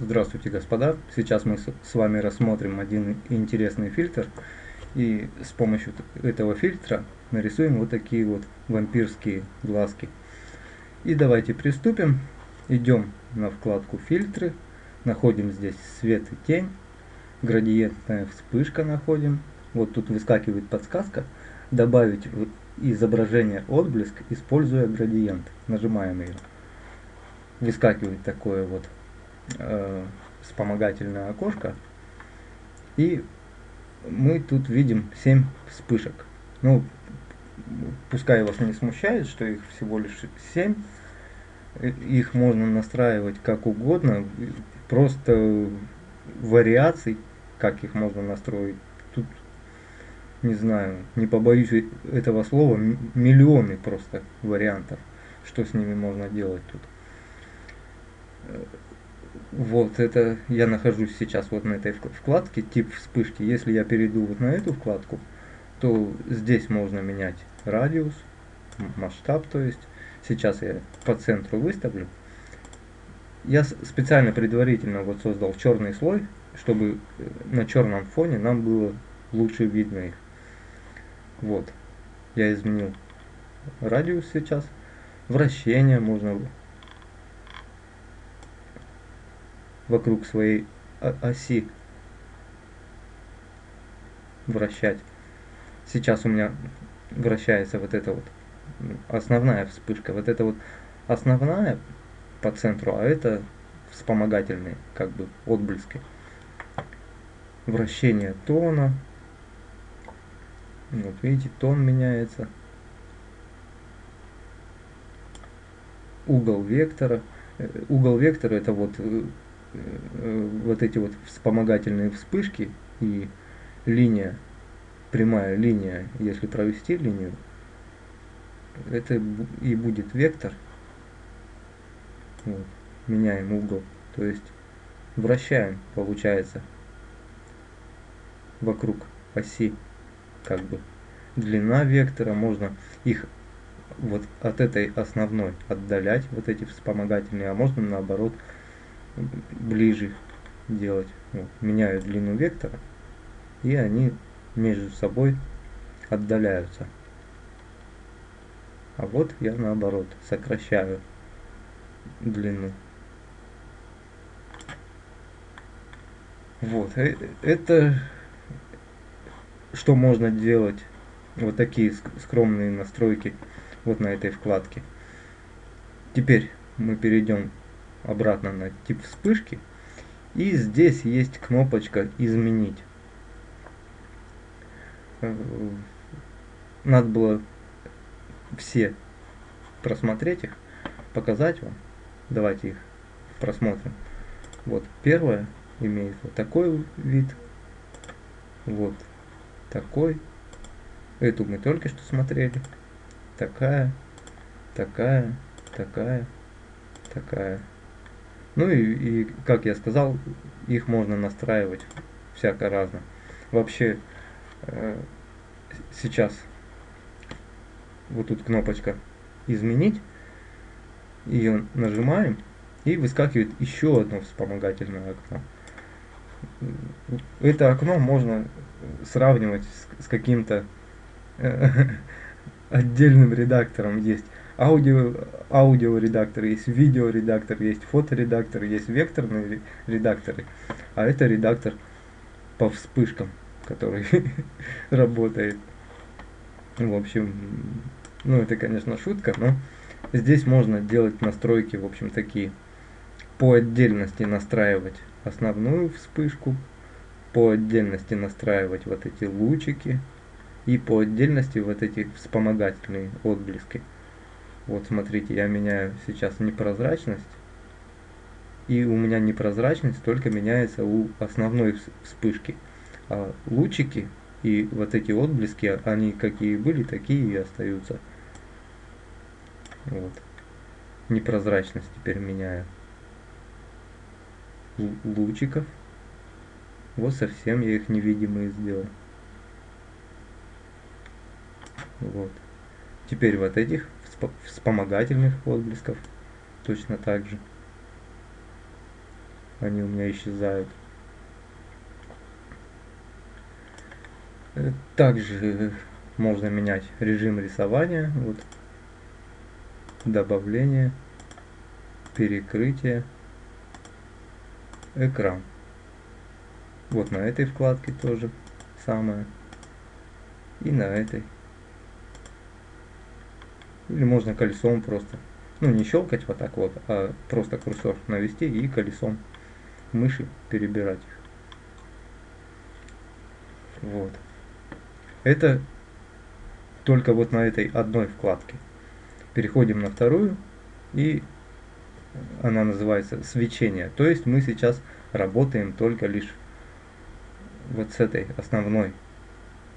Здравствуйте, господа! Сейчас мы с вами рассмотрим один интересный фильтр. И с помощью этого фильтра нарисуем вот такие вот вампирские глазки. И давайте приступим. Идем на вкладку фильтры. Находим здесь свет и тень. Градиентная вспышка находим. Вот тут выскакивает подсказка. Добавить изображение отблеск, используя градиент. Нажимаем ее. Выскакивает такое вот э, вспомогательное окошко. И мы тут видим 7 вспышек. Ну, пускай вас не смущает, что их всего лишь 7. Их можно настраивать как угодно. Просто вариаций, как их можно настроить, тут, не знаю, не побоюсь этого слова, миллионы просто вариантов, что с ними можно делать тут вот это я нахожусь сейчас вот на этой вкладке тип вспышки. Если я перейду вот на эту вкладку, то здесь можно менять радиус, масштаб, то есть сейчас я по центру выставлю. Я специально предварительно вот создал черный слой, чтобы э, на черном фоне нам было лучше видно их. Вот, я изменил радиус сейчас. Вращение можно вокруг своей оси вращать. Сейчас у меня вращается вот эта вот основная вспышка. Вот это вот основная по центру, а это вспомогательные как бы отблески. Вращение тона. Вот видите, тон меняется. Угол вектора. Э, угол вектора это вот э, вот эти вот вспомогательные вспышки и линия, прямая линия, если провести линию, это и будет вектор. Вот. Меняем угол, то есть вращаем, получается, вокруг оси, как бы. Длина вектора, можно их вот от этой основной отдалять, вот эти вспомогательные, а можно наоборот ближе делать. Вот, меняю длину вектора, и они между собой отдаляются. А вот я наоборот сокращаю длину. Вот, э, это что можно делать, вот такие скромные настройки вот на этой вкладке. Теперь мы перейдем обратно на тип вспышки. И здесь есть кнопочка «Изменить». Э, надо было все просмотреть их, показать вам. Давайте их просмотрим. Вот первое имеет вот такой вид. Вот такой. Эту мы только что смотрели. Такая, такая, такая, такая. Ну и, и, как я сказал, их можно настраивать всяко разно. Вообще, э, сейчас вот тут кнопочка «Изменить», ее нажимаем, и выскакивает еще одно вспомогательное окно. Это окно можно сравнивать с, с каким-то э, отдельным редактором есть аудио, аудиоредактор, есть видеоредактор, есть фоторедактор, есть векторные редакторы. А это редактор по вспышкам, который работает. В общем, ну это, конечно, шутка, но здесь можно делать настройки, в общем, такие. По отдельности настраивать основную вспышку, по отдельности настраивать вот эти лучики и по отдельности вот эти вспомогательные отблески. Вот смотрите, я меняю сейчас непрозрачность. И у меня непрозрачность только меняется у основной вспышки. А лучики и вот эти отблески, они какие были, такие и остаются. Вот. Непрозрачность теперь меняю. Лучиков. Вот совсем я их невидимые сделал. Вот. Теперь вот этих вспомогательных отблесков точно так же. они у меня исчезают. Э, также можно менять режим рисования, вот, добавление, перекрытие, экран. Вот на этой вкладке тоже самое. И на этой. Или можно колесом просто. Ну, не щелкать вот так вот, а просто курсор навести и колесом мыши перебирать их. Вот. Это только вот на этой одной вкладке. Переходим на вторую и она называется свечение. То есть мы сейчас работаем только лишь вот с этой основной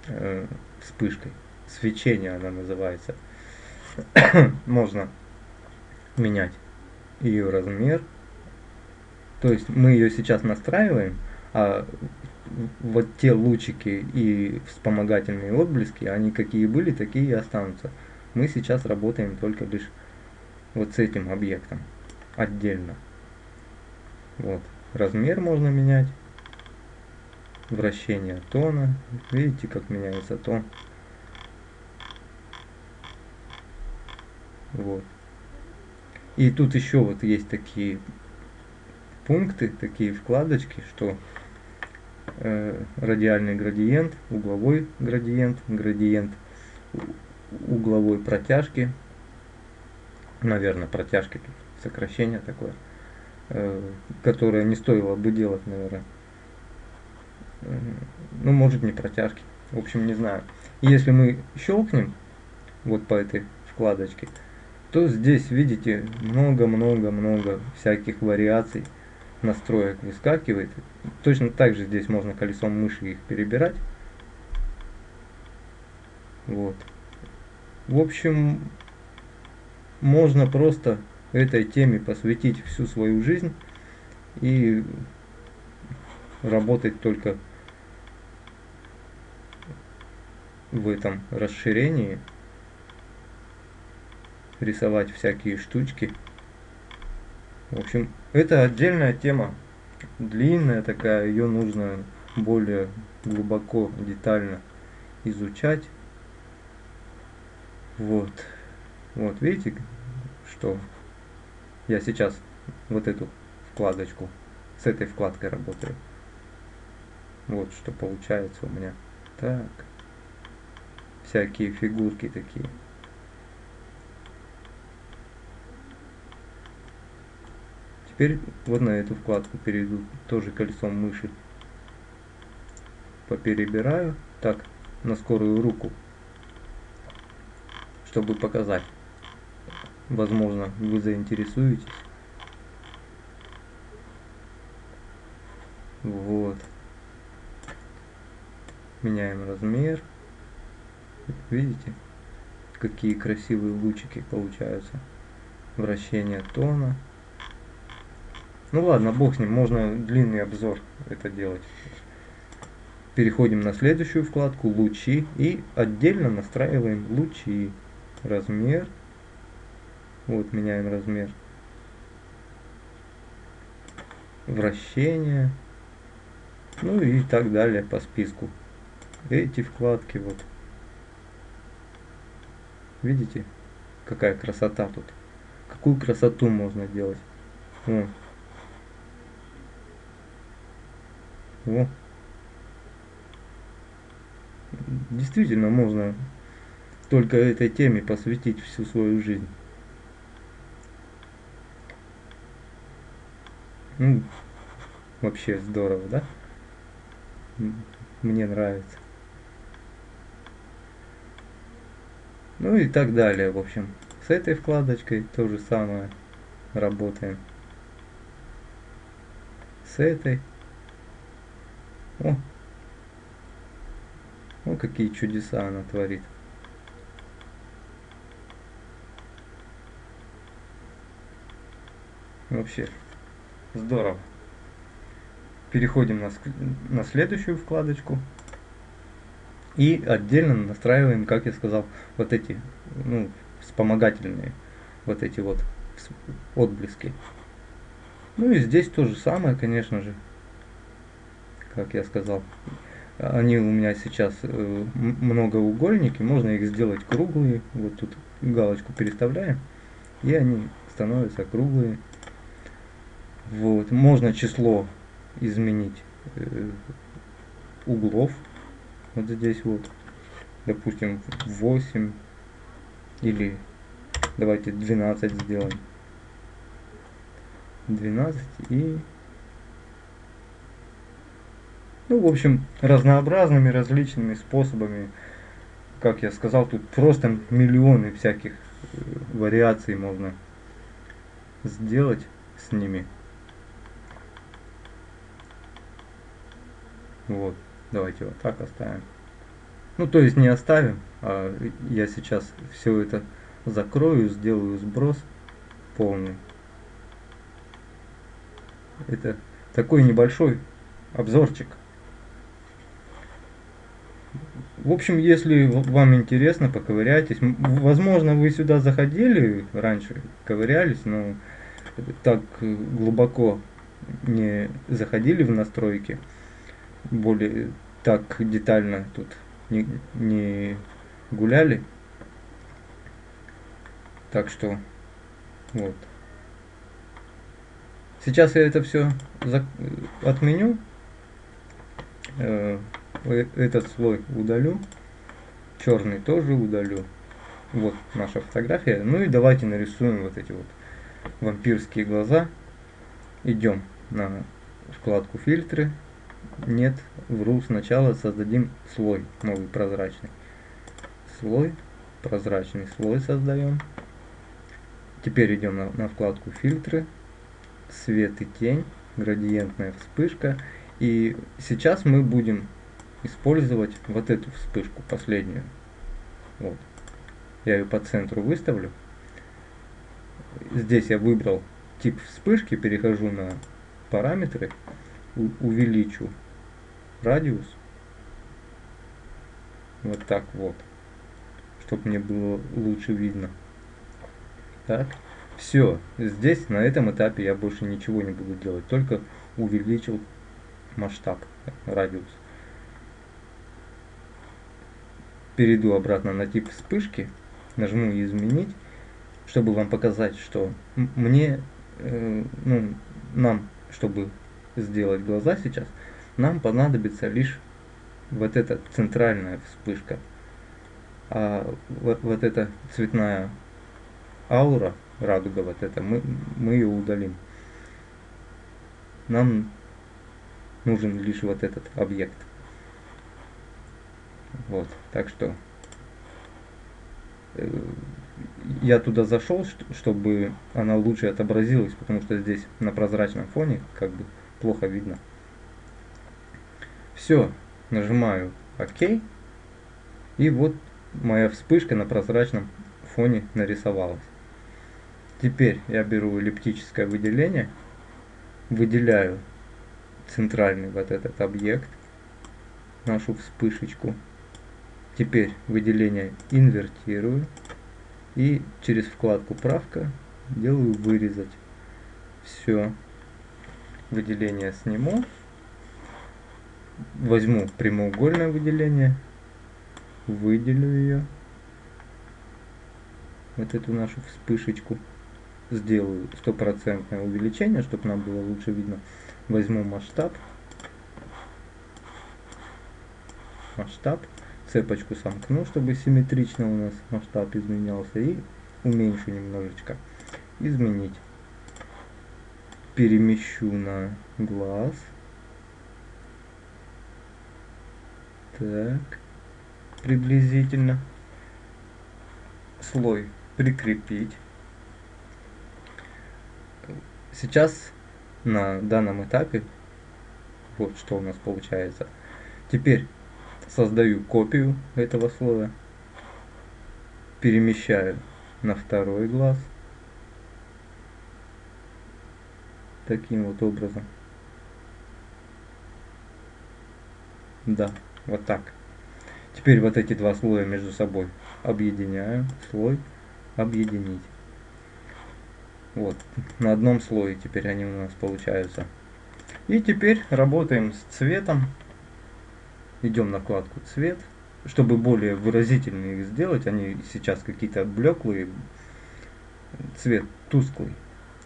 э, вспышкой. Свечение она называется. Можно менять ее размер. То есть мы ее сейчас настраиваем, а вот те лучики и вспомогательные отблески, они какие были, такие и останутся. Мы сейчас работаем только лишь вот с этим объектом отдельно. Вот. Размер можно менять. Вращение тона. Видите, как меняется тон. Вот. И тут еще вот есть такие пункты, такие вкладочки, что э, радиальный градиент, угловой градиент, градиент угловой протяжки, наверное, протяжки тут сокращение такое, э, которое не стоило бы делать, наверное. Ну, может не протяжки. В общем, не знаю. Если мы щелкнем вот по этой вкладочке, то здесь, видите, много-много-много всяких вариаций настроек выскакивает. Точно так же здесь можно колесом мыши их перебирать. Вот. В общем, можно просто этой теме посвятить всю свою жизнь и работать только в этом расширении, рисовать всякие штучки. В общем, это отдельная тема, длинная такая, ее нужно более глубоко, детально изучать. Вот. Вот, видите, что я сейчас вот эту вкладочку, с этой вкладкой работаю. Вот что получается у меня. Так. Всякие фигурки такие. Теперь вот на эту вкладку перейду, тоже колесом мыши. Поперебираю. Так, на скорую руку. Чтобы показать. Возможно, вы заинтересуетесь. Вот. Меняем размер. Видите, какие красивые лучики получаются. Вращение тона. Ну ладно, бог с ним, можно длинный обзор это делать. Переходим на следующую вкладку «Лучи» и отдельно настраиваем лучи. Размер вот, меняем размер. Вращение. Ну и так далее по списку. Эти вкладки вот. Видите, какая красота тут. Какую красоту можно делать. О. Действительно можно только этой теме посвятить всю свою жизнь. Ну, вообще здорово, да? Мне нравится. Ну и так далее, в общем. С этой вкладочкой то же самое работаем. С этой. О, о, какие чудеса она творит. Вообще Здорово. Переходим на, на следующую вкладочку. И отдельно настраиваем, как я сказал, вот эти ну, вспомогательные, вот эти вот отблески. Ну и здесь то же самое, конечно же, как я сказал. Они у меня сейчас э, многоугольники, можно их сделать круглые. Вот тут галочку переставляем, и они становятся круглые. Вот. Можно число изменить э, углов. Вот здесь вот. Допустим, 8 или давайте 12 сделаем. 12 и ну, в общем, разнообразными, различными способами. Как я сказал, тут просто миллионы всяких э, вариаций можно сделать с ними. Вот, давайте вот так оставим. Ну, то есть не оставим, а я сейчас все это закрою, сделаю сброс полный. Это такой небольшой обзорчик. В общем, если вам интересно, поковыряйтесь. Возможно, вы сюда заходили раньше, ковырялись, но так глубоко не заходили в настройки. Более так детально тут не, не гуляли. Так что, вот. Сейчас я это все отменю. Э, этот слой удалю. Черный тоже удалю. Вот наша фотография. Ну и давайте нарисуем вот эти вот вампирские глаза. Идем на вкладку фильтры. Нет, вру. Сначала создадим слой новый прозрачный. Слой, прозрачный слой создаем. Теперь идем на, на вкладку фильтры свет и тень, градиентная вспышка. И сейчас мы будем использовать вот эту вспышку, последнюю. Вот. Я ее по центру выставлю. Здесь я выбрал тип вспышки, перехожу на параметры, увеличу радиус. Вот так вот. Чтобы мне было лучше видно. Так. Все, здесь на этом этапе я больше ничего не буду делать, только увеличил масштаб, радиус. Перейду обратно на тип вспышки, нажму изменить, чтобы вам показать, что мне, э, ну, нам, чтобы сделать глаза сейчас, нам понадобится лишь вот эта центральная вспышка. А вот, вот эта цветная аура, радуга вот эта, мы, мы ее удалим. Нам нужен лишь вот этот объект. Вот, так что э, я туда зашел, чтобы она лучше отобразилась, потому что здесь на прозрачном фоне как бы плохо видно. Все, нажимаю ОК, и вот моя вспышка на прозрачном фоне нарисовалась. Теперь я беру эллиптическое выделение, выделяю центральный вот этот объект, нашу вспышечку. Теперь выделение инвертирую и через вкладку правка делаю вырезать. Все. Выделение сниму. Возьму прямоугольное выделение, выделю ее, вот эту нашу вспышечку сделаю стопроцентное увеличение, чтобы нам было лучше видно. Возьму масштаб. Масштаб. Цепочку сомкну, чтобы симметрично у нас масштаб изменялся. И уменьшу немножечко. Изменить. Перемещу на глаз. Так. Приблизительно. Слой прикрепить. Сейчас на данном этапе вот что у нас получается. Теперь создаю копию этого слоя, перемещаю на второй глаз таким вот образом. Да, вот так. Теперь вот эти два слоя между собой объединяю. Слой объединить. Вот, на одном слое теперь они у нас получаются. И теперь работаем с цветом. Идем на вкладку цвет. Чтобы более выразительно их сделать, они сейчас какие-то блеклые, цвет тусклый.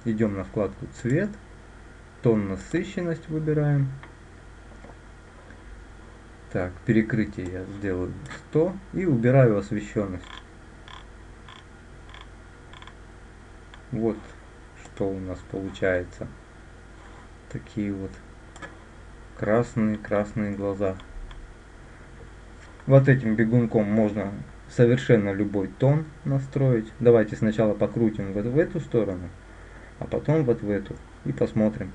Идем на вкладку цвет, тон насыщенность выбираем. Так, перекрытие я сделаю 100 и убираю освещенность. Вот что у нас получается. Такие вот красные-красные глаза. Вот этим бегунком можно совершенно любой тон настроить. Давайте сначала покрутим вот в эту сторону, а потом вот в эту. И посмотрим.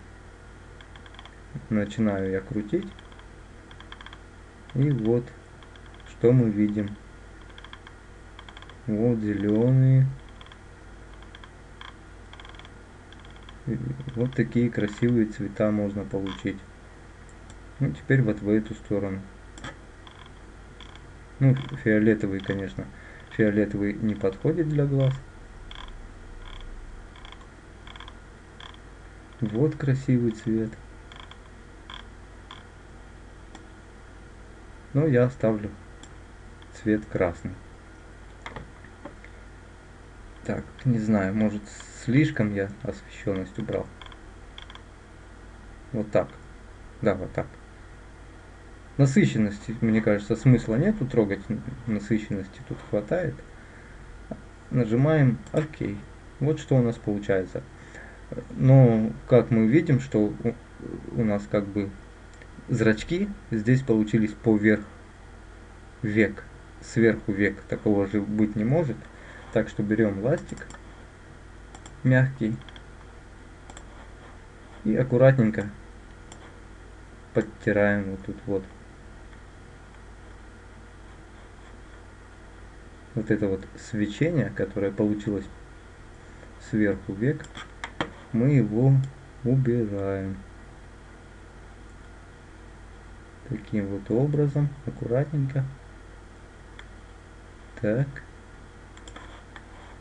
Начинаю я крутить. И вот, что мы видим. Вот зеленые. Вот такие красивые цвета можно получить. Ну, теперь вот в эту сторону. Ну, фиолетовый, конечно. Фиолетовый не подходит для глаз. Вот красивый цвет. Но я оставлю цвет красный. Так, не знаю, может слишком я освещенность убрал. Вот так. Да, вот так. Насыщенности, мне кажется, смысла нету трогать. Насыщенности тут хватает. Нажимаем ОК. Вот что у нас получается. Но, как мы видим, что у нас как бы зрачки здесь получились поверх век. Сверху век такого же быть не может. Так что берем ластик мягкий и аккуратненько подтираем вот тут вот. Вот это вот свечение, которое получилось сверху век, мы его убираем. Таким вот образом, аккуратненько. Так.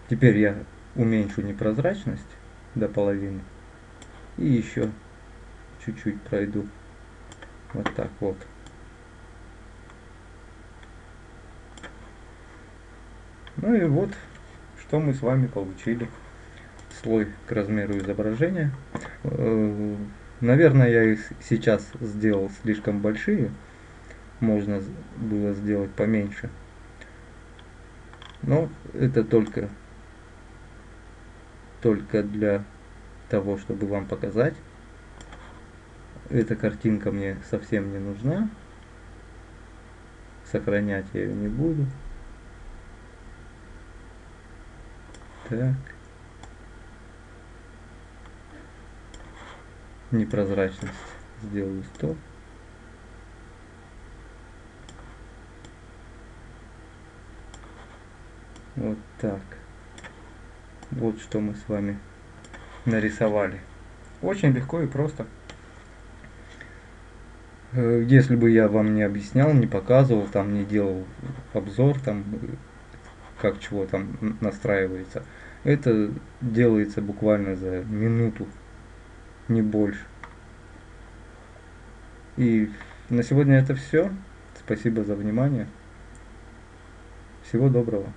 Теперь я уменьшу непрозрачность до половины. И еще чуть-чуть пройду. Вот так вот. Ну и вот, что мы с вами получили. Слой к размеру изображения. Э, наверное, я их сейчас сделал слишком большие. Можно было сделать поменьше. Но это только, только для того, чтобы вам показать. Эта картинка мне совсем не нужна. Сохранять я ее не буду. Так. Непрозрачность сделаю 100. Вот так. Вот что мы с вами нарисовали. Очень легко и просто. Э, если бы я вам не объяснял, не показывал, там не делал обзор, там как чего там настраивается, это делается буквально за минуту, не больше. И на сегодня это все. Спасибо за внимание. Всего доброго.